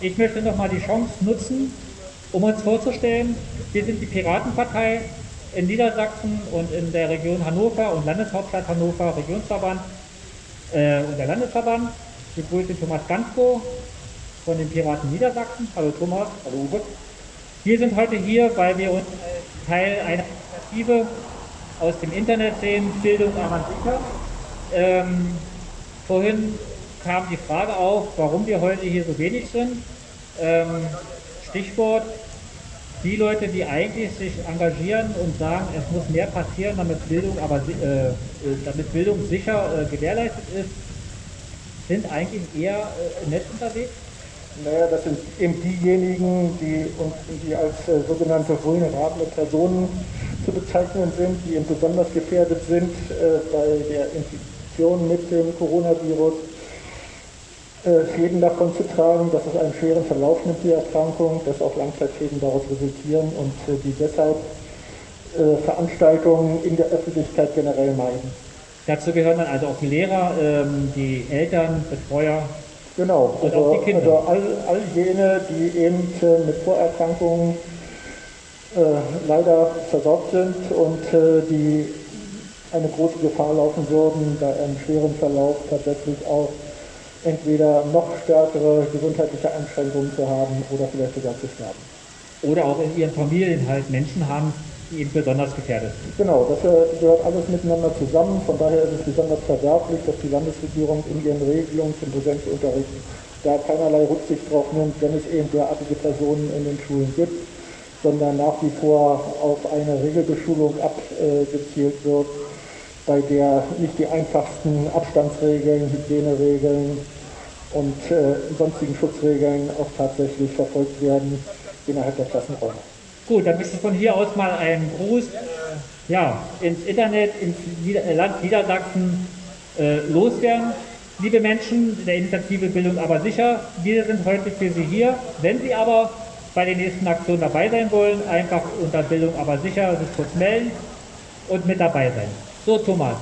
Ich möchte nochmal die Chance nutzen, um uns vorzustellen. Wir sind die Piratenpartei in Niedersachsen und in der Region Hannover und Landeshauptstadt Hannover, Regionsverband äh, und der Landesverband. Ich begrüße Thomas Gansko von den Piraten Niedersachsen. Hallo Thomas. Hallo Uwe. Wir sind heute hier, weil wir uns als Teil einer Initiative aus dem Internet sehen, Bildung Avantika. Ähm, vorhin kam die Frage auf, warum wir heute hier so wenig sind. Ähm, Stichwort, die Leute, die eigentlich sich engagieren und sagen, es muss mehr passieren, damit Bildung, aber, äh, äh, damit Bildung sicher äh, gewährleistet ist, sind eigentlich eher äh, im Netz unterwegs? Naja, das sind eben diejenigen, die, die als äh, sogenannte vulnerable Personen zu bezeichnen sind, die eben besonders gefährdet sind äh, bei der Infektion mit dem Coronavirus Schäden davon zu tragen, dass es einen schweren Verlauf nimmt, die Erkrankung, dass auch Langzeitschäden daraus resultieren und äh, die deshalb äh, Veranstaltungen in der Öffentlichkeit generell meiden. Dazu gehören dann also auch die Lehrer, ähm, die Eltern, Betreuer. Genau, also, also all, all jene, die eben mit Vorerkrankungen äh, leider versorgt sind und äh, die eine große Gefahr laufen würden, bei einem schweren Verlauf tatsächlich auch entweder noch stärkere gesundheitliche Einschränkungen zu haben oder vielleicht sogar zu sterben. Oder auch in ihren Familien halt Menschen haben, die eben besonders gefährdet sind. Genau, das gehört alles miteinander zusammen. Von daher ist es besonders verwerflich, dass die Landesregierung in ihren Regelungen zum Präsenzunterricht da keinerlei Rücksicht drauf nimmt, wenn es eben derartige Personen in den Schulen gibt, sondern nach wie vor auf eine Regelbeschulung abgezielt wird bei der nicht die einfachsten Abstandsregeln, Hygieneregeln und äh, sonstigen Schutzregeln auch tatsächlich verfolgt werden innerhalb der Klassenräume. Gut, dann möchte ich von hier aus mal einen Gruß äh, ja, ins Internet, ins Nieder äh, Land Niedersachsen äh, loswerden. Liebe Menschen der Initiative Bildung aber sicher, wir sind heute für Sie hier. Wenn Sie aber bei den nächsten Aktionen dabei sein wollen, einfach unter Bildung aber sicher sich kurz melden und mit dabei sein. So, Thomas.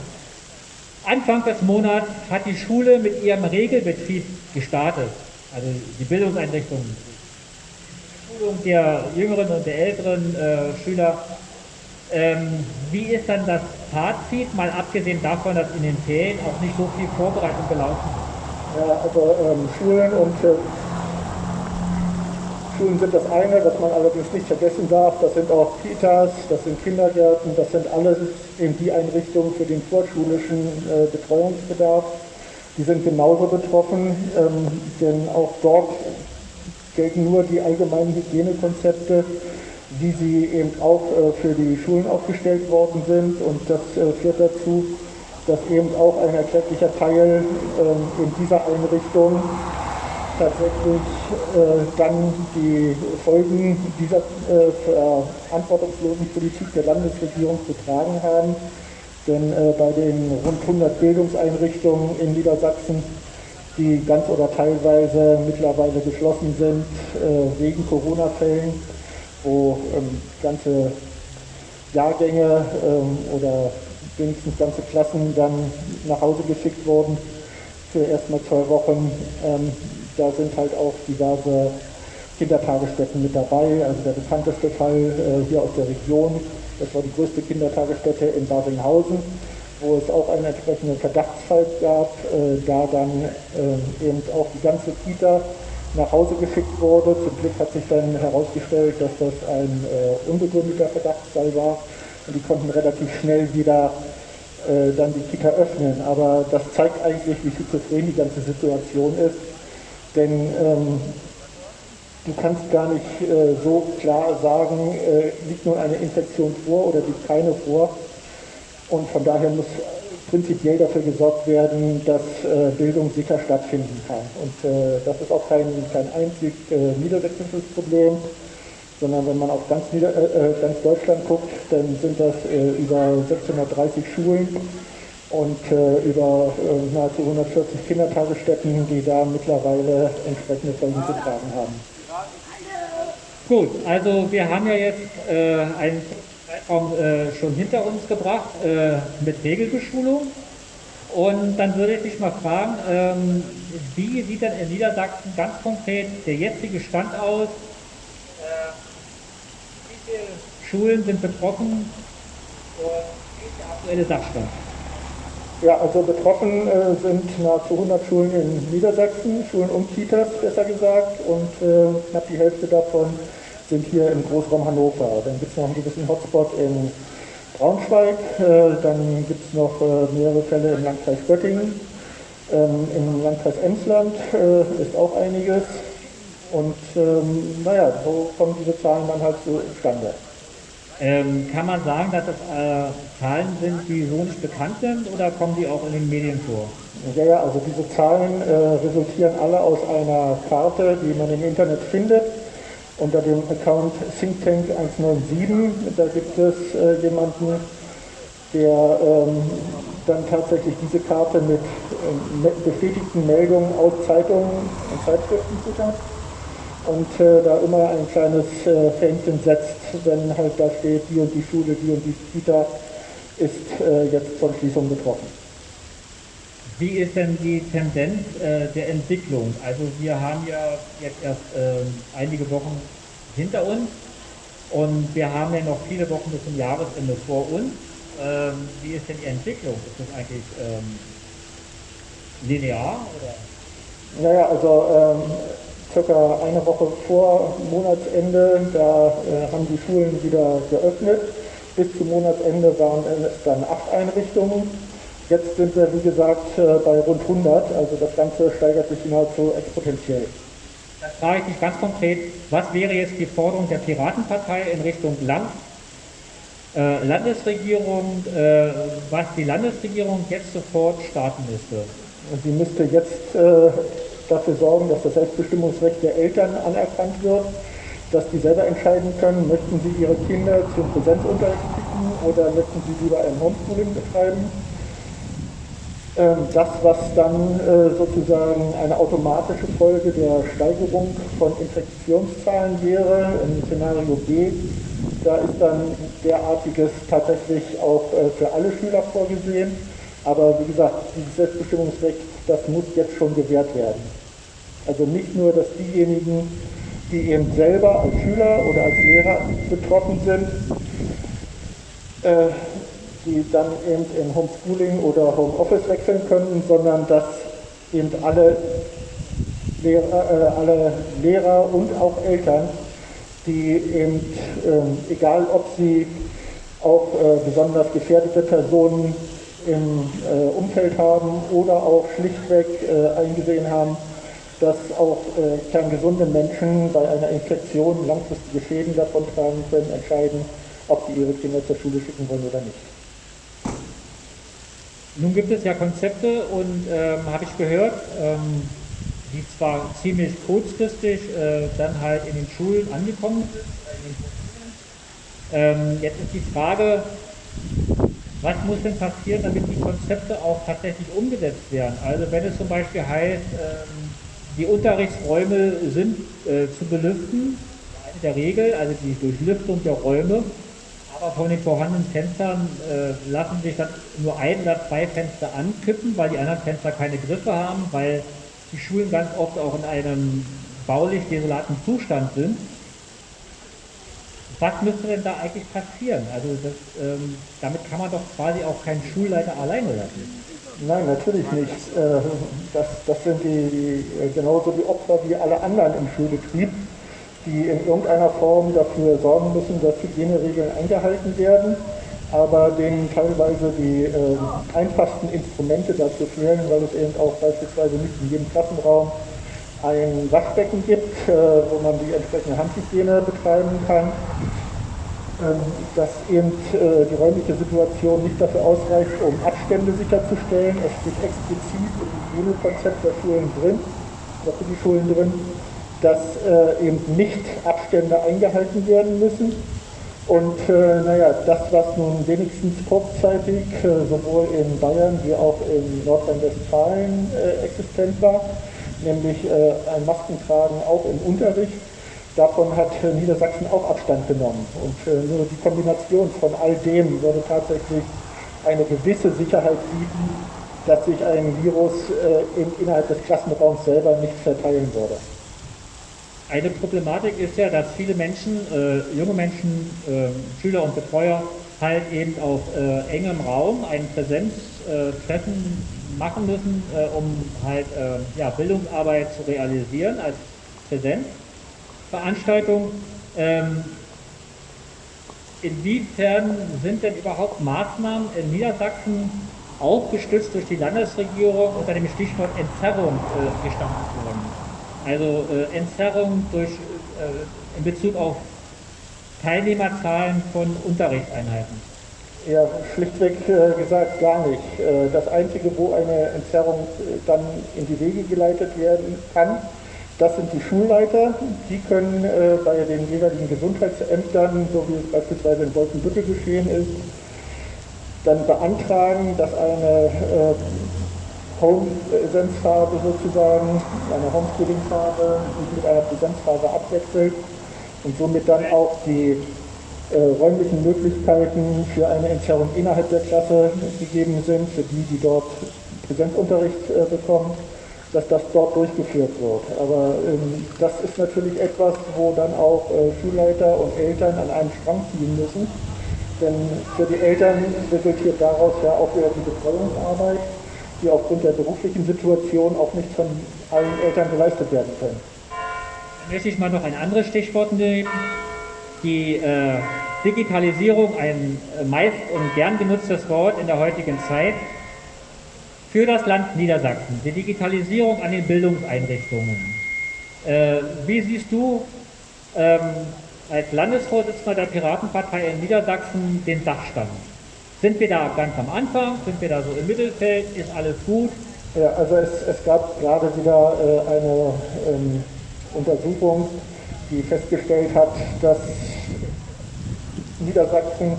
Anfang des Monats hat die Schule mit ihrem Regelbetrieb gestartet, also die Bildungseinrichtung, die Schulung der jüngeren und der älteren äh, Schüler. Ähm, wie ist dann das Fazit, mal abgesehen davon, dass in den Ferien auch nicht so viel Vorbereitung gelaufen ist? Ja, also ähm, Schulen und äh Schulen sind das eine, was man allerdings nicht vergessen darf. Das sind auch Kitas, das sind Kindergärten, das sind alles eben die Einrichtungen für den vorschulischen äh, Betreuungsbedarf. Die sind genauso betroffen, ähm, denn auch dort gelten nur die allgemeinen Hygienekonzepte, wie sie eben auch äh, für die Schulen aufgestellt worden sind. Und das äh, führt dazu, dass eben auch ein erklecklicher Teil ähm, in dieser Einrichtung tatsächlich äh, dann die Folgen dieser äh, verantwortungslosen Politik der Landesregierung zu tragen haben. Denn äh, bei den rund 100 Bildungseinrichtungen in Niedersachsen, die ganz oder teilweise mittlerweile geschlossen sind äh, wegen Corona-Fällen, wo ähm, ganze Jahrgänge ähm, oder wenigstens ganze Klassen dann nach Hause geschickt wurden für erstmal zwei Wochen, ähm, da sind halt auch diverse Kindertagesstätten mit dabei. Also der bekannteste Fall äh, hier aus der Region, das war die größte Kindertagesstätte in Baringhausen, wo es auch einen entsprechenden Verdachtsfall gab, äh, da dann äh, eben auch die ganze Kita nach Hause geschickt wurde. Zum Glück hat sich dann herausgestellt, dass das ein äh, unbegründeter Verdachtsfall war und die konnten relativ schnell wieder dann die Kita öffnen. Aber das zeigt eigentlich, wie schizophren die ganze Situation ist denn ähm, du kannst gar nicht äh, so klar sagen, äh, liegt nun eine Infektion vor oder liegt keine vor. Und von daher muss prinzipiell dafür gesorgt werden, dass äh, Bildung sicher stattfinden kann. Und äh, das ist auch kein, kein einzig äh, niedersächsisches Problem, sondern wenn man auf ganz, Nieder äh, ganz Deutschland guckt, dann sind das über 630 Schulen und äh, über äh, nahezu 140 Kindertagesstätten, die da mittlerweile entsprechende Folgen zu tragen haben. Gut, also wir haben ja jetzt äh, einen Zeitraum äh, schon hinter uns gebracht äh, mit Regelbeschulung Und dann würde ich dich mal fragen, ähm, wie sieht denn in Niedersachsen ganz konkret der jetzige Stand aus? Äh, wie viele Schulen sind betroffen? Und wie ist der aktuelle Sachstand? Ja, also betroffen äh, sind nahezu 100 Schulen in Niedersachsen, Schulen und Kitas besser gesagt, und äh, knapp die Hälfte davon sind hier im Großraum Hannover. Dann gibt es noch einen gewissen Hotspot in Braunschweig, äh, dann gibt es noch äh, mehrere Fälle im Landkreis Göttingen, ähm, im Landkreis Emsland äh, ist auch einiges. Und ähm, naja, so kommen diese Zahlen dann halt so zustande. Ähm, kann man sagen, dass das äh, Zahlen sind, die so nicht bekannt sind oder kommen die auch in den Medien vor? Ja, ja, also diese Zahlen äh, resultieren alle aus einer Karte, die man im Internet findet, unter dem Account ThinkTank 197. Da gibt es äh, jemanden, der ähm, dann tatsächlich diese Karte mit äh, bestätigten Meldungen aus Zeitungen und Zeitschriften füttert und äh, da immer ein kleines äh, Fähnchen setzt, wenn halt da steht, die und die Schule, die und die Kita ist äh, jetzt von Schließung betroffen. Wie ist denn die Tendenz äh, der Entwicklung? Also wir haben ja jetzt erst ähm, einige Wochen hinter uns und wir haben ja noch viele Wochen bis zum Jahresende vor uns. Ähm, wie ist denn die Entwicklung? Ist das eigentlich ähm, linear? Oder? Naja, also ähm, circa eine Woche vor Monatsende, da äh, haben die Schulen wieder geöffnet. Bis zum Monatsende waren es dann acht Einrichtungen. Jetzt sind wir, wie gesagt, äh, bei rund 100. Also das Ganze steigert sich nahezu exponentiell. Das frage ich dich ganz konkret. Was wäre jetzt die Forderung der Piratenpartei in Richtung Land, äh, Landesregierung, äh, was die Landesregierung jetzt sofort starten müsste? Sie müsste jetzt äh, dafür sorgen, dass das Selbstbestimmungsrecht der Eltern anerkannt wird, dass die selber entscheiden können, möchten sie ihre Kinder zum Präsenzunterricht schicken oder möchten sie lieber ein Homeschooling betreiben. Ähm, das, was dann äh, sozusagen eine automatische Folge der Steigerung von Infektionszahlen wäre, im Szenario B, da ist dann derartiges tatsächlich auch äh, für alle Schüler vorgesehen. Aber wie gesagt, dieses Selbstbestimmungsrecht, das muss jetzt schon gewährt werden. Also nicht nur, dass diejenigen, die eben selber als Schüler oder als Lehrer betroffen sind, äh, die dann eben in Homeschooling oder Homeoffice wechseln können, sondern dass eben alle Lehrer, äh, alle Lehrer und auch Eltern, die eben, äh, egal ob sie auch äh, besonders gefährdete Personen im äh, Umfeld haben oder auch schlichtweg äh, eingesehen haben, dass auch äh, kerngesunde Menschen bei einer Infektion langfristige Schäden davon tragen können, entscheiden, ob sie ihre Kinder zur Schule schicken wollen oder nicht. Nun gibt es ja Konzepte und ähm, habe ich gehört, ähm, die zwar ziemlich kurzfristig äh, dann halt in den Schulen angekommen sind. Ähm, jetzt ist die Frage, was muss denn passieren, damit die Konzepte auch tatsächlich umgesetzt werden? Also wenn es zum Beispiel heißt, ähm, die Unterrichtsräume sind äh, zu belüften, in der Regel, also die Durchlüftung der Räume, aber von den vorhandenen Fenstern äh, lassen sich dann nur ein oder zwei Fenster ankippen, weil die anderen Fenster keine Griffe haben, weil die Schulen ganz oft auch in einem baulich desolaten Zustand sind. Was müsste denn da eigentlich passieren? Also das, ähm, damit kann man doch quasi auch keinen Schulleiter alleine lassen. Nein, natürlich nicht. Äh, das, das sind die, äh, genauso die Opfer wie alle anderen im Schulbetrieb, die in irgendeiner Form dafür sorgen müssen, dass Hygieneregeln eingehalten werden, aber denen teilweise die äh, einfachsten Instrumente dazu fehlen, weil es eben auch beispielsweise nicht in jedem Klassenraum ein Waschbecken gibt, äh, wo man die entsprechende Handhygiene betreiben kann ähm, dass eben äh, die räumliche Situation nicht dafür ausreicht, um Abstände sicherzustellen. Es steht explizit im Hygienekonzept der Schulen drin, oder für die Schulen drin, dass äh, eben nicht Abstände eingehalten werden müssen. Und äh, naja, das, was nun wenigstens kurzzeitig äh, sowohl in Bayern wie auch in Nordrhein-Westfalen äh, existent war, nämlich äh, ein Maskentragen auch im Unterricht, Davon hat Niedersachsen auch Abstand genommen. Und äh, nur die Kombination von all dem würde tatsächlich eine gewisse Sicherheit bieten, dass sich ein Virus äh, in, innerhalb des Klassenraums selber nicht verteilen würde. Eine Problematik ist ja, dass viele Menschen, äh, junge Menschen, äh, Schüler und Betreuer halt eben auf äh, engem Raum ein Präsenztreffen machen müssen, äh, um halt äh, ja, Bildungsarbeit zu realisieren als Präsenzveranstaltung. Ähm, inwiefern sind denn überhaupt Maßnahmen in Niedersachsen auch gestützt durch die Landesregierung unter dem Stichwort Entzerrung äh, gestampft worden? Also äh, Entzerrung durch, äh, in Bezug auf Teilnehmerzahlen von Unterrichtseinheiten. Ja, schlichtweg äh, gesagt gar nicht. Äh, das Einzige, wo eine Entzerrung äh, dann in die Wege geleitet werden kann, das sind die Schulleiter. Die können bei den jeweiligen Gesundheitsämtern, so wie es beispielsweise in Wolfenbüttel geschehen ist, dann beantragen, dass eine Home-Präsenzphase sozusagen, eine Homeschooling-Phase mit einer Präsenzphase abwechselt und somit dann auch die räumlichen Möglichkeiten für eine Entzerrung innerhalb der Klasse gegeben sind, für die, die dort Präsenzunterricht äh, bekommen dass das dort durchgeführt wird. Aber ähm, das ist natürlich etwas, wo dann auch äh, Schulleiter und Eltern an einem Strang ziehen müssen. Denn für die Eltern resultiert daraus ja auch wieder die Betreuungsarbeit, die aufgrund der beruflichen Situation auch nicht von allen Eltern geleistet werden können. Dann möchte ich mal noch ein anderes Stichwort nehmen. Die äh, Digitalisierung, ein äh, meist und gern genutztes Wort in der heutigen Zeit, für das Land Niedersachsen, die Digitalisierung an den Bildungseinrichtungen. Äh, wie siehst du ähm, als Landesvorsitzender der Piratenpartei in Niedersachsen den Sachstand? Sind wir da ganz am Anfang? Sind wir da so im Mittelfeld? Ist alles gut? Ja, also es, es gab gerade wieder äh, eine ähm, Untersuchung, die festgestellt hat, dass Niedersachsen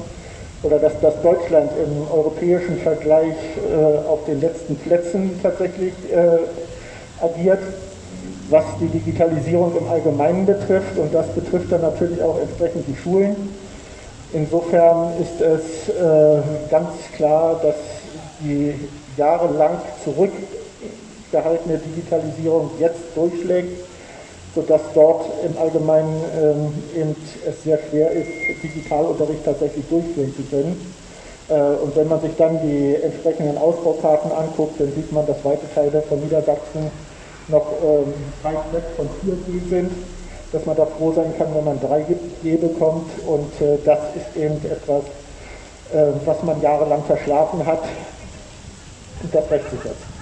oder dass, dass Deutschland im europäischen Vergleich äh, auf den letzten Plätzen tatsächlich äh, agiert, was die Digitalisierung im Allgemeinen betrifft. Und das betrifft dann natürlich auch entsprechend die Schulen. Insofern ist es äh, ganz klar, dass die jahrelang zurückgehaltene Digitalisierung jetzt durchschlägt sodass dort im Allgemeinen ähm, es sehr schwer ist, Digitalunterricht tatsächlich durchführen zu können. Äh, und wenn man sich dann die entsprechenden Ausbaukarten anguckt, dann sieht man, dass weite Teile von Niedersachsen noch ähm, weit weg von 4G sind, dass man da froh sein kann, wenn man 3G bekommt. Und äh, das ist eben etwas, äh, was man jahrelang verschlafen hat. Und das rächt sich jetzt.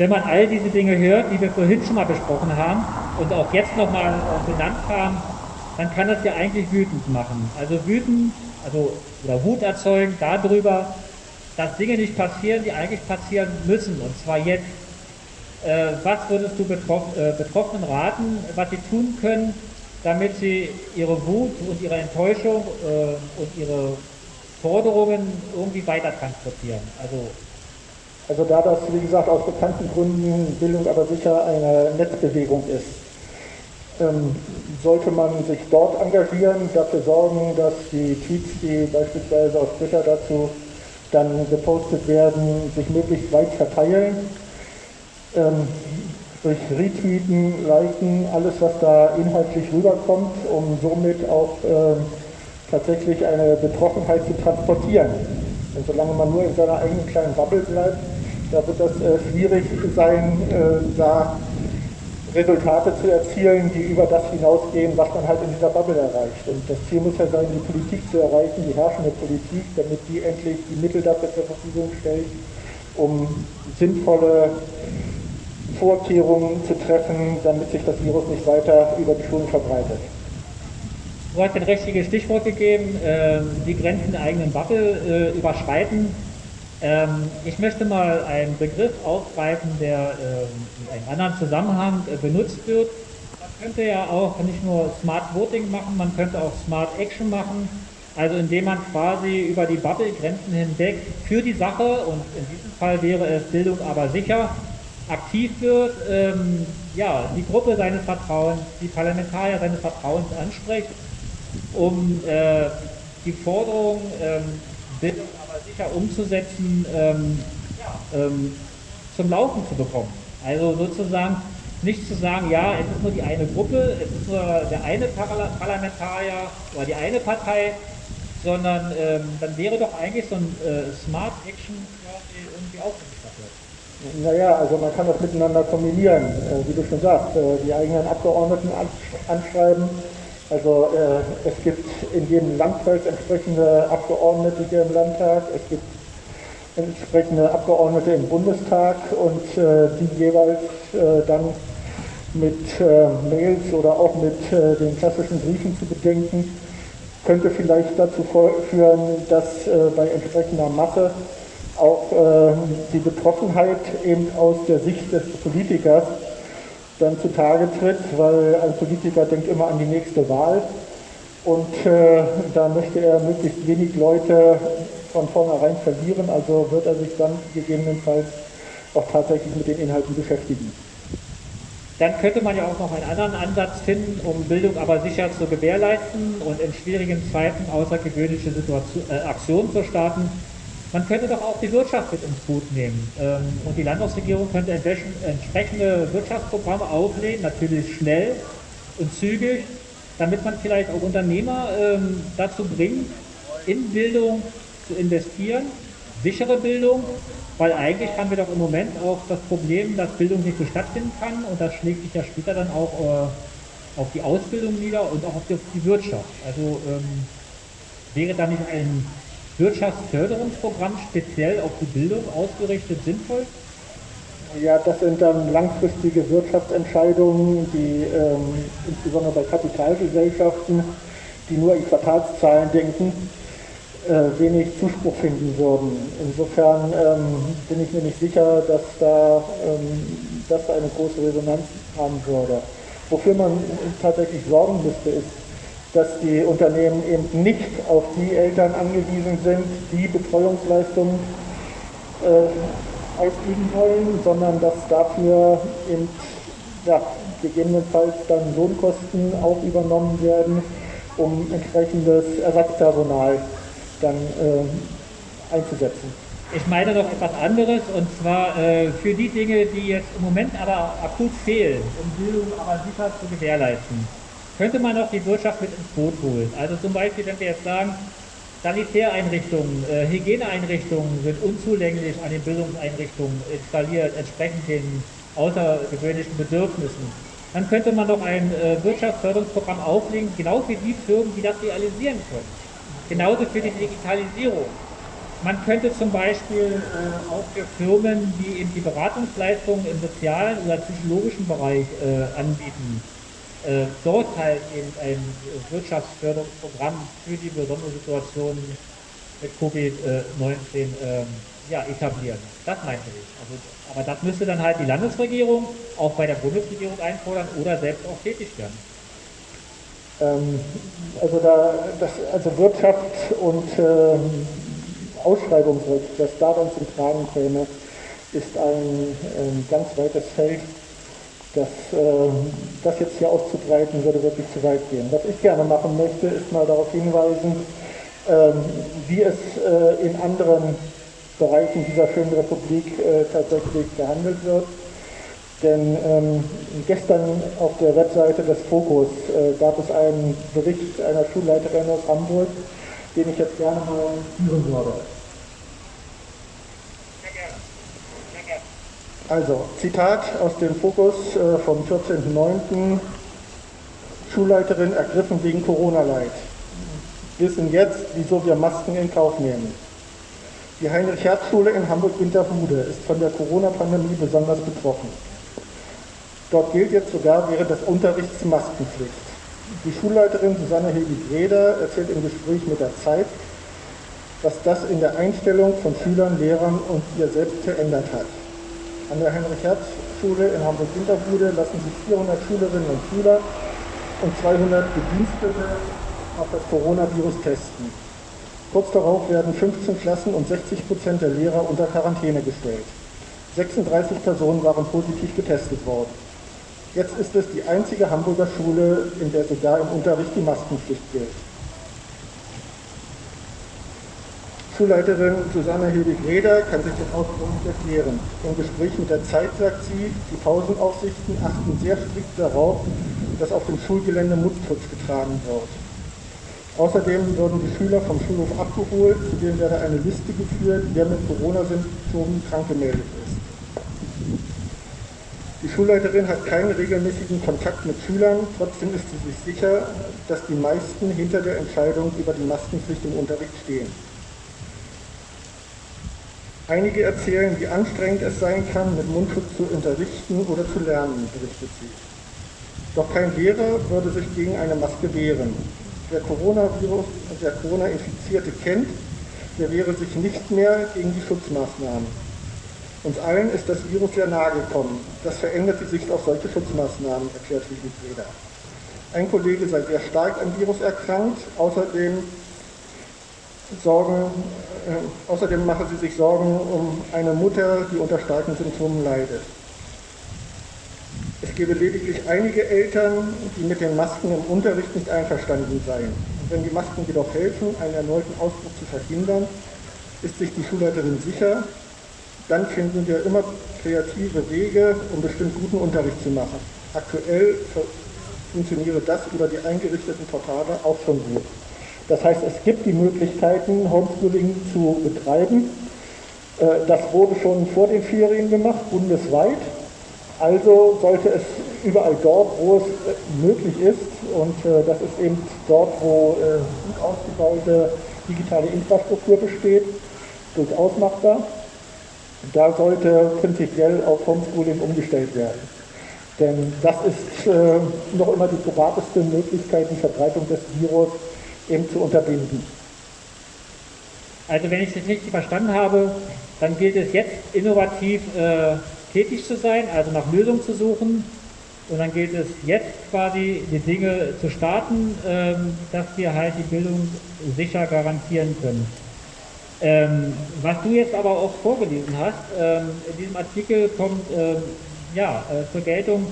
Wenn man all diese Dinge hört, die wir vorhin schon mal besprochen haben und auch jetzt nochmal benannt haben, dann kann das ja eigentlich wütend machen. Also wütend, also oder Wut erzeugen darüber, dass Dinge nicht passieren, die eigentlich passieren müssen, und zwar jetzt. Äh, was würdest du Betroff äh, Betroffenen raten, was sie tun können, damit sie ihre Wut und ihre Enttäuschung äh, und ihre Forderungen irgendwie weiter transportieren? Also also da das, wie gesagt, aus bekannten Gründen Bildung aber sicher eine Netzbewegung ist, ähm, sollte man sich dort engagieren, dafür sorgen, dass die Tweets, die beispielsweise auf Twitter dazu dann gepostet werden, sich möglichst weit verteilen. Ähm, durch Retweeten, Liken, alles was da inhaltlich rüberkommt, um somit auch äh, tatsächlich eine Betroffenheit zu transportieren. Und solange man nur in seiner eigenen kleinen Bubble bleibt, da wird das äh, schwierig sein, äh, da Resultate zu erzielen, die über das hinausgehen, was man halt in dieser Bubble erreicht. Und das Ziel muss ja sein, die Politik zu erreichen, die herrschende Politik, damit die endlich die Mittel dafür zur Verfügung stellt, um sinnvolle Vorkehrungen zu treffen, damit sich das Virus nicht weiter über die Schulen verbreitet. Du hast ein richtiges Stichwort gegeben, äh, die Grenzen der eigenen Bubble überschreiten. Ähm, ich möchte mal einen Begriff aufgreifen, der äh, in einem anderen Zusammenhang äh, benutzt wird. Man könnte ja auch nicht nur Smart Voting machen, man könnte auch Smart Action machen, also indem man quasi über die Bubble-Grenzen hinweg für die Sache, und in diesem Fall wäre es Bildung aber sicher, aktiv wird, ähm, ja, die Gruppe seines Vertrauens, die Parlamentarier seines Vertrauens anspricht, um äh, die Forderung ähm, Bildung sicher umzusetzen, ähm, ähm, zum Laufen zu bekommen. Also sozusagen nicht zu sagen, ja, es ist nur die eine Gruppe, es ist nur der eine Parlamentarier oder die eine Partei, sondern ähm, dann wäre doch eigentlich so ein äh, Smart Action irgendwie auch gestattet. Naja, also man kann das miteinander kombinieren, äh, wie du schon sagst, äh, die eigenen Abgeordneten anschreiben. Also äh, es gibt in jedem Landkreis entsprechende Abgeordnete hier im Landtag, es gibt entsprechende Abgeordnete im Bundestag und äh, die jeweils äh, dann mit äh, Mails oder auch mit den klassischen Briefen zu bedenken, könnte vielleicht dazu führen, dass bei entsprechender Masse auch äh, die Betroffenheit eben aus der Sicht des Politikers dann zutage tritt, weil ein Politiker denkt immer an die nächste Wahl. Und äh, da möchte er möglichst wenig Leute von vornherein verlieren, also wird er sich dann gegebenenfalls auch tatsächlich mit den Inhalten beschäftigen. Dann könnte man ja auch noch einen anderen Ansatz finden, um Bildung aber sicher zu gewährleisten und in schwierigen Zeiten außergewöhnliche Situation, äh, Aktionen zu starten, man könnte doch auch die Wirtschaft mit ins Boot nehmen. Ähm, und die Landesregierung könnte entsprechende Wirtschaftsprogramme auflegen, natürlich schnell und zügig, damit man vielleicht auch Unternehmer ähm, dazu bringt, in Bildung zu investieren, sichere Bildung, weil eigentlich haben wir doch im Moment auch das Problem, dass Bildung nicht so stattfinden kann und das schlägt sich ja später dann auch äh, auf die Ausbildung nieder und auch auf die, Wirtschaft. Also ähm, wäre da nicht ein Wirtschaftsförderungsprogramm speziell auf die Bildung ausgerichtet sinnvoll? Ja, das sind dann langfristige Wirtschaftsentscheidungen, die ähm, insbesondere bei Kapitalgesellschaften, die nur in Quartalszahlen denken, äh, wenig Zuspruch finden würden. Insofern ähm, bin ich mir nicht sicher, dass da ähm, das eine große Resonanz haben würde. Wofür man tatsächlich sorgen müsste, ist dass die Unternehmen eben nicht auf die Eltern angewiesen sind, die Betreuungsleistungen äh, ausüben wollen, sondern dass dafür eben ja, gegebenenfalls dann Lohnkosten auch übernommen werden, um entsprechendes Ersatzpersonal dann äh, einzusetzen. Ich meine noch etwas anderes und zwar äh, für die Dinge, die jetzt im Moment aber akut fehlen, um Bildung aber sicher zu gewährleisten könnte man auch die Wirtschaft mit ins Boot holen. Also zum Beispiel, wenn wir jetzt sagen, Sanitäreinrichtungen, äh, Hygieneeinrichtungen sind unzulänglich an den Bildungseinrichtungen installiert, entsprechend den außergewöhnlichen Bedürfnissen. Dann könnte man doch ein äh, Wirtschaftsförderungsprogramm auflegen, genau für die Firmen, die das realisieren können. Genauso für die Digitalisierung. Man könnte zum Beispiel äh, auch für Firmen, die eben die Beratungsleistungen im sozialen oder psychologischen Bereich äh, anbieten, äh, halt eben ein Wirtschaftsförderungsprogramm für die besondere Situation mit Covid-19 ähm, ja, etablieren. Das meinte ich. Also, aber das müsste dann halt die Landesregierung auch bei der Bundesregierung einfordern oder selbst auch tätig werden. Ähm, also, da, das, also Wirtschaft und ähm, Ausschreibungsrecht, das daran zum Tragen käme, ist ein, ein ganz weites Feld das, äh, das jetzt hier auszubreiten, würde wirklich zu weit gehen. Was ich gerne machen möchte, ist mal darauf hinweisen, äh, wie es äh, in anderen Bereichen dieser schönen Republik äh, tatsächlich gehandelt wird. Denn ähm, gestern auf der Webseite des Fokus äh, gab es einen Bericht einer Schulleiterin aus Hamburg, den ich jetzt gerne mal führen würde. Also, Zitat aus dem Fokus äh, vom 14.09. Schulleiterin ergriffen wegen Corona-Leid. Wissen jetzt, wieso wir Masken in Kauf nehmen. Die Heinrich-Herz-Schule in Hamburg-Winterhude ist von der Corona-Pandemie besonders betroffen. Dort gilt jetzt sogar während des Unterrichts Maskenpflicht. Die Schulleiterin Susanne Hildi-Greder erzählt im Gespräch mit der Zeit, was das in der Einstellung von Schülern, Lehrern und ihr selbst verändert hat. An der Heinrich-Herz-Schule in Hamburg-Winterhude lassen sich 400 Schülerinnen und Schüler und 200 Bedienstete auf das Coronavirus testen. Kurz darauf werden 15 Klassen und 60 Prozent der Lehrer unter Quarantäne gestellt. 36 Personen waren positiv getestet worden. Jetzt ist es die einzige Hamburger Schule, in der sogar im Unterricht die Maskenpflicht gilt. Schulleiterin Susanne Hilbig-Reder kann sich Ausdruck nicht erklären. Im Gespräch mit der Zeit sagt sie, die Pausenaufsichten achten sehr strikt darauf, dass auf dem Schulgelände Mundschutz getragen wird. Außerdem würden die Schüler vom Schulhof abgeholt, zudem werde eine Liste geführt, wer mit Corona-Symptomen krank gemeldet ist. Die Schulleiterin hat keinen regelmäßigen Kontakt mit Schülern, trotzdem ist sie sich sicher, dass die meisten hinter der Entscheidung über die Maskenpflicht im Unterricht stehen. Einige erzählen, wie anstrengend es sein kann, mit Mundschutz zu unterrichten oder zu lernen, berichtet sie. Doch kein Lehrer würde sich gegen eine Maske wehren. Wer Coronavirus, der Corona-Infizierte kennt, der wehre sich nicht mehr gegen die Schutzmaßnahmen. Uns allen ist das Virus sehr nahe gekommen. Das verändert die Sicht auf solche Schutzmaßnahmen, erklärt Friedrich Reda. Ein Kollege sei sehr stark am Virus erkrankt. Außerdem, Sorgen, äh, außerdem mache sie sich Sorgen um eine Mutter, die unter starken Symptomen leidet. Es gebe lediglich einige Eltern, die mit den Masken im Unterricht nicht einverstanden seien. Wenn die Masken jedoch helfen, einen erneuten Ausbruch zu verhindern, ist sich die Schulleiterin sicher, dann finden wir immer kreative Wege, um bestimmt guten Unterricht zu machen. Aktuell funktioniere das über die eingerichteten Portale auch schon gut. Das heißt, es gibt die Möglichkeiten, Homeschooling zu betreiben. Äh, das wurde schon vor den Ferien gemacht, bundesweit. Also sollte es überall dort, wo es äh, möglich ist, und äh, das ist eben dort, wo gut ausgebaute digitale Infrastruktur besteht, durchaus machbar. Da sollte prinzipiell auf Homeschooling umgestellt werden. Denn das ist noch immer die probateste Möglichkeit, die Verbreitung des Virus eben zu unterbinden. Also wenn ich es richtig verstanden habe, dann gilt es jetzt innovativ äh, tätig zu sein, also nach Lösungen zu suchen. Und dann gilt es jetzt quasi die Dinge zu starten, ähm, dass wir halt die Bildung sicher garantieren können. Ähm, was du jetzt aber auch vorgelesen hast, ähm, in diesem Artikel kommt ähm, ja, äh, zur Geltung,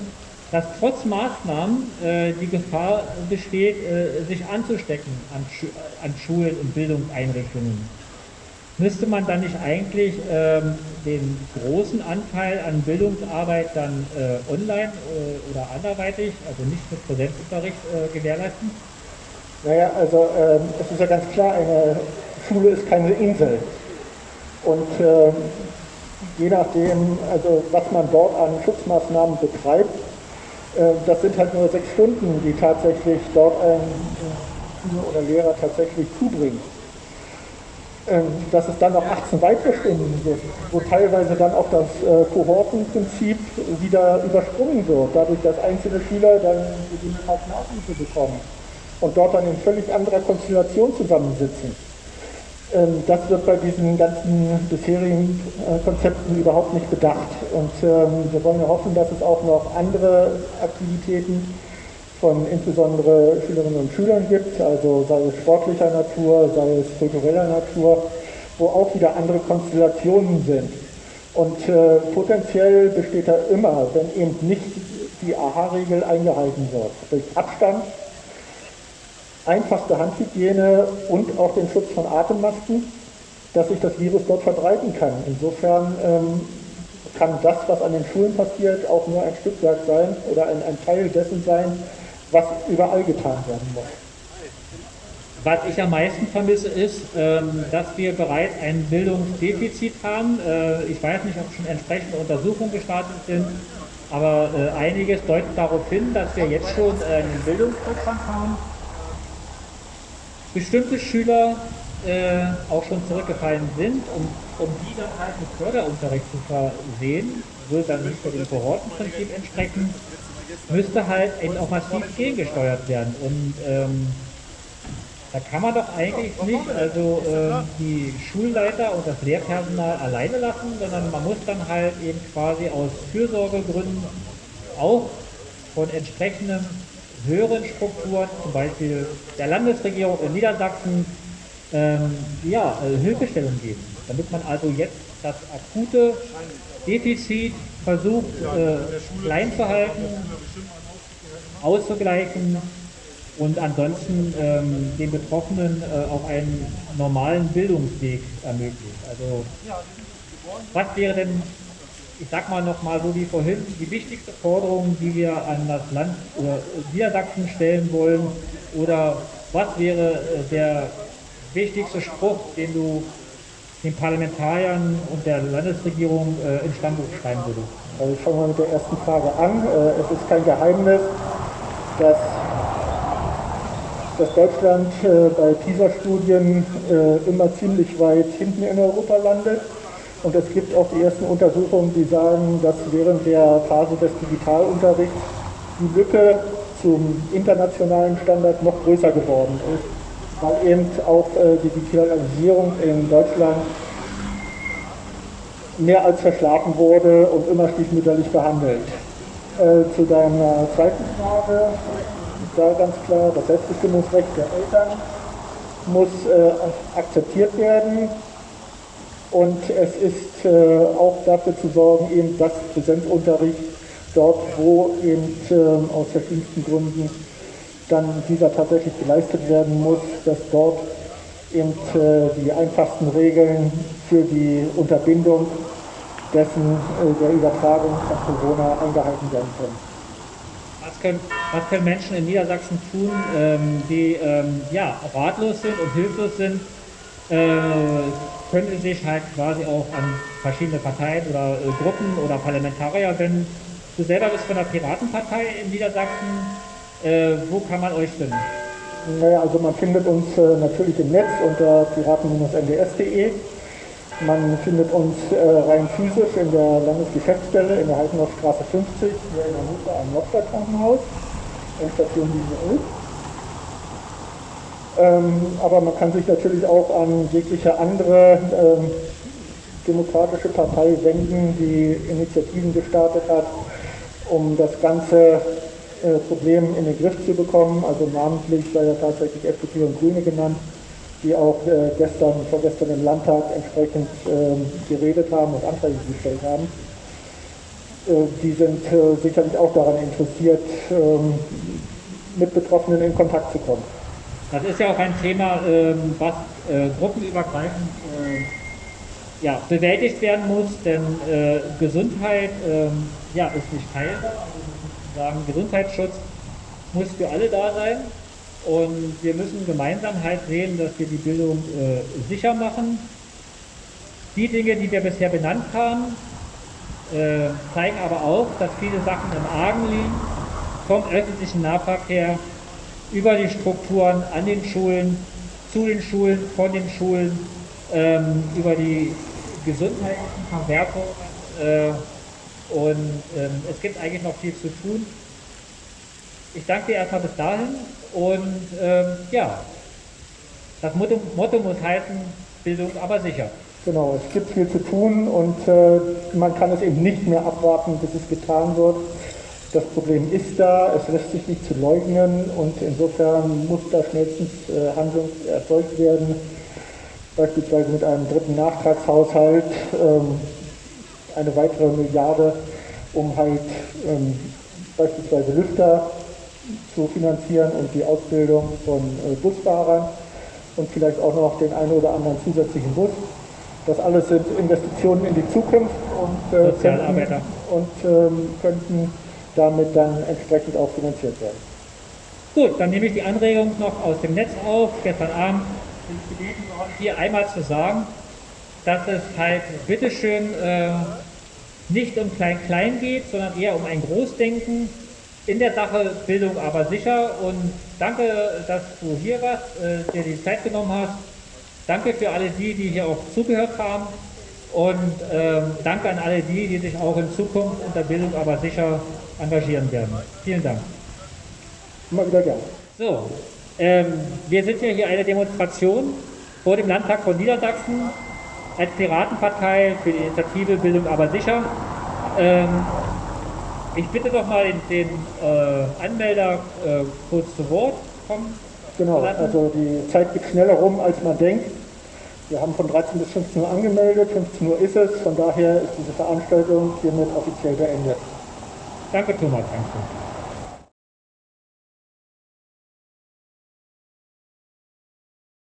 dass trotz Maßnahmen äh, die Gefahr besteht, äh, sich anzustecken an, Schu an, Schulen und Bildungseinrichtungen. Müsste man dann nicht eigentlich ähm, den großen Anteil an Bildungsarbeit dann äh, online äh, oder anderweitig, also nicht mit Präsenzunterricht, äh, gewährleisten? Naja, also ähm, es ist ja ganz klar, eine Schule ist keine Insel. Und äh, je nachdem, also was man dort an Schutzmaßnahmen betreibt, das sind halt nur sechs Stunden, die tatsächlich dort ein Schüler oder Lehrer tatsächlich zubringt. Ähm, dass es dann noch 18 weitere Stunden gibt, wo teilweise dann auch das äh, Kohortenprinzip wieder übersprungen wird, dadurch, dass einzelne Schüler dann gegebenenfalls Nachhilfe bekommen und dort dann in völlig anderer Konstellation zusammensitzen. Ähm, das wird bei diesen ganzen bisherigen äh, Konzepten überhaupt nicht bedacht. Und ähm, wir wollen ja hoffen, dass es auch noch andere Aktivitäten von insbesondere Schülerinnen und Schülern gibt, also sei es sportlicher Natur, sei es kultureller Natur, wo auch wieder andere Konstellationen sind. Und äh, potenziell besteht da immer, wenn eben nicht die AHA-Regel eingehalten wird, durch Abstand einfachste Handhygiene und auch den Schutz von Atemmasken, dass sich das Virus dort verbreiten kann. Insofern ähm, kann das, was an den Schulen passiert, auch nur ein Stückwerk sein oder ein, ein Teil dessen sein, was überall getan werden muss. Was ich am meisten vermisse, ist, ähm, dass wir bereits ein Bildungsdefizit haben. Äh, ich weiß nicht, ob schon entsprechende Untersuchungen gestartet sind, aber äh, einiges deutet darauf hin, dass wir jetzt schon einen Bildungsrückstand haben bestimmte Schüler äh, auch schon zurückgefallen sind, um, um die dann halt mit Förderunterricht zu versehen, würde dann nicht dem Kohortenprinzip entsprechen, müsste halt eben auch massiv gegengesteuert werden. Und ähm, da kann man doch eigentlich nicht also äh, die Schulleiter und das Lehrpersonal alleine lassen, sondern man muss dann halt eben quasi aus Fürsorgegründen auch von entsprechendem höheren Strukturen, zum Beispiel der Landesregierung in Niedersachsen, ähm, ja, also Hilfestellung geben, damit man also jetzt das akute Defizit versucht äh, klein zu halten, auszugleichen und ansonsten ähm, den Betroffenen äh, auch einen normalen Bildungsweg ermöglicht. Also was wäre denn, ich sag mal nochmal so wie vorhin, die wichtigste Forderung, die wir an das Land oder Niedersachsen stellen wollen oder was wäre äh, der wichtigste Spruch, den du den Parlamentariern und der Landesregierung äh, ins Stammbuch schreiben würdest? Also ich fange mal mit der ersten Frage an. Äh, es ist kein Geheimnis, dass dass Deutschland äh, bei PISA-Studien äh, immer ziemlich weit hinten in Europa landet. Und es gibt auch die ersten Untersuchungen, die sagen, dass während der Phase des Digitalunterrichts die Lücke zum internationalen Standard noch größer geworden ist, weil eben auch äh, die Digitalisierung in Deutschland mehr als verschlafen wurde und immer stiefmütterlich behandelt. Äh, zu deiner zweiten Frage, da ganz klar, das Selbstbestimmungsrecht der Eltern muss äh, akzeptiert werden. Und es ist äh, auch dafür zu sorgen, eben dass Präsenzunterricht dort, wo eben äh, aus verschiedensten Gründen dann dieser tatsächlich geleistet werden muss, dass dort eben äh, die einfachsten Regeln für die Unterbindung dessen äh, der Übertragung von Corona eingehalten werden können. Was können, was können Menschen in Niedersachsen tun, ähm, die ähm, ja, ratlos sind und hilflos sind, können sie sich halt quasi auch an verschiedene Parteien oder äh, Gruppen oder Parlamentarier wenden. Du selber bist von der Piratenpartei in Niedersachsen. Äh, wo kann man euch finden? Naja, also man findet uns äh, natürlich im Netz unter piraten-nds.de. Man findet uns äh, rein physisch in der Landesgeschäftsstelle in der Heidenaustraße 50, hier in Hannover am Nordstadtkrankenhaus, Endstation Linie 11. Ähm, aber man kann sich natürlich auch an jegliche andere ähm, demokratische Partei wenden, die Initiativen gestartet hat, um das ganze äh, Problem in den Griff zu bekommen. Also namentlich sei ja tatsächlich FDP und Grüne genannt die auch äh, gestern, vorgestern im Landtag entsprechend ähm, geredet haben und Anträge gestellt haben. Äh, die sind sicherlich auch daran interessiert, mit Betroffenen in Kontakt zu kommen. Das ist ja auch ein Thema, ähm, was äh, gruppenübergreifend äh, ja, bewältigt werden muss, denn äh, Gesundheit ähm, ja, ist nicht teilbar. Also Gesundheitsschutz muss für alle da sein. Und wir müssen gemeinsam halt sehen, dass wir die Bildung sicher machen. Die Dinge, die wir bisher benannt haben, zeigen aber auch, dass viele Sachen im Argen liegen, vom öffentlichen Nahverkehr über die Strukturen an den Schulen, zu den Schulen, von den Schulen, ähm, über die gesundheitlichen Verwertungen. Äh, und ähm, es gibt eigentlich noch viel zu tun. Ich danke dir erstmal bis dahin und ähm, ja, das Motto, Motto, muss heißen, Bildung aber sicher. Genau, es gibt viel zu tun und äh, man kann es eben nicht mehr abwarten, bis es getan wird. Das Problem ist da, es lässt sich nicht zu leugnen und insofern muss da schnellstens äh, Handlung erzeugt werden, beispielsweise mit einem dritten Nachtragshaushalt, ähm, eine weitere Milliarde, um halt ähm, beispielsweise Lüfter zu finanzieren und die Ausbildung von äh, Busfahrern und vielleicht auch noch den einen oder anderen zusätzlichen Bus. Das alles sind Investitionen in die Zukunft und, äh, könnten, und ähm, könnten damit dann entsprechend auch finanziert werden. Gut, dann nehme ich die Anregung noch aus dem Netz auf. Gestern Abend bin ich gebeten worden, hier einmal zu sagen, dass es halt bitteschön äh, nicht um Klein-Klein geht, sondern eher um ein Großdenken in der Sache Bildung aber sicher und danke, dass du hier warst, äh, dir die Zeit genommen hast. Danke für alle die, die hier auch zugehört haben und ähm, danke an alle die, die sich auch in Zukunft unter Bildung aber sicher engagieren werden. Vielen Dank. Immer wieder gerne. So, ähm, wir sind ja hier eine Demonstration vor dem Landtag von Niedersachsen als Piratenpartei für die Initiative Bildung aber sicher. Ähm, ich bitte doch mal den, den äh, Anmelder äh, kurz zu Wort kommen. Genau, also die Zeit geht schneller rum, als man denkt. Wir haben von 13 bis 15 Uhr angemeldet, 15 Uhr ist es, von daher ist diese Veranstaltung hiermit offiziell beendet. Danke Thomas, danke.